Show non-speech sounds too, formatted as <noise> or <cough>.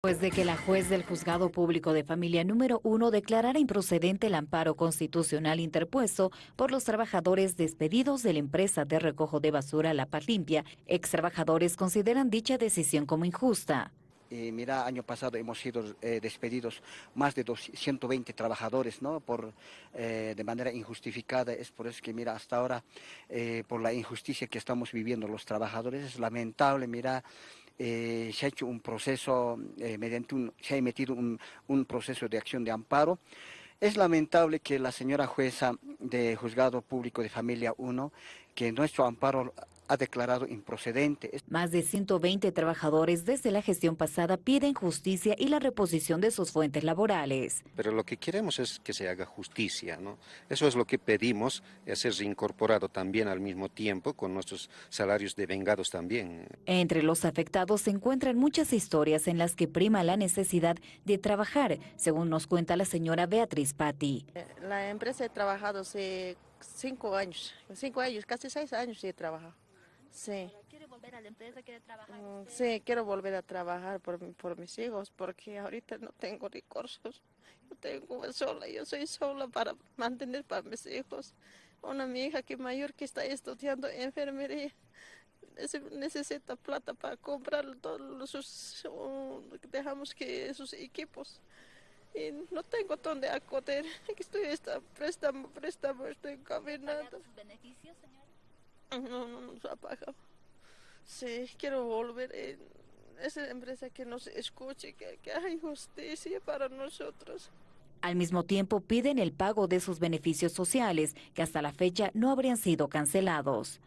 Después de que la juez del Juzgado Público de Familia número uno declarara improcedente el amparo constitucional interpuesto por los trabajadores despedidos de la empresa de recojo de basura La Paz Limpia, ex trabajadores consideran dicha decisión como injusta. Y mira, año pasado hemos sido eh, despedidos más de 120 trabajadores, ¿no? Por, eh, de manera injustificada. Es por eso que, mira, hasta ahora, eh, por la injusticia que estamos viviendo los trabajadores, es lamentable, mira, se ha hecho un proceso, mediante un, se ha emitido un, un proceso de acción de amparo. Es lamentable que la señora jueza de Juzgado Público de Familia 1, que nuestro amparo ha declarado improcedente. Más de 120 trabajadores desde la gestión pasada piden justicia y la reposición de sus fuentes laborales. Pero lo que queremos es que se haga justicia, ¿no? Eso es lo que pedimos, es ser reincorporado también al mismo tiempo con nuestros salarios devengados también. Entre los afectados se encuentran muchas historias en las que prima la necesidad de trabajar, según nos cuenta la señora Beatriz Patti. La empresa he trabajado hace cinco años, cinco años, casi seis años he trabajado. Sí. ¿Quiere volver a la empresa? ¿Quiere trabajar? Mm, sí, quiero volver a trabajar por, por mis hijos porque ahorita no tengo recursos. Yo tengo sola, yo soy sola para mantener para mis hijos. Una mi hija que mayor que está estudiando enfermería necesita plata para comprar todos sus dejamos que sus equipos y no tengo dónde acudir <laughs> estoy está, préstamo préstamo estoy caminando sus beneficios señora no, no nos ha pagado. Sí, quiero volver en esa empresa que nos escuche, que, que hay justicia para nosotros. Al mismo tiempo piden el pago de sus beneficios sociales, que hasta la fecha no habrían sido cancelados.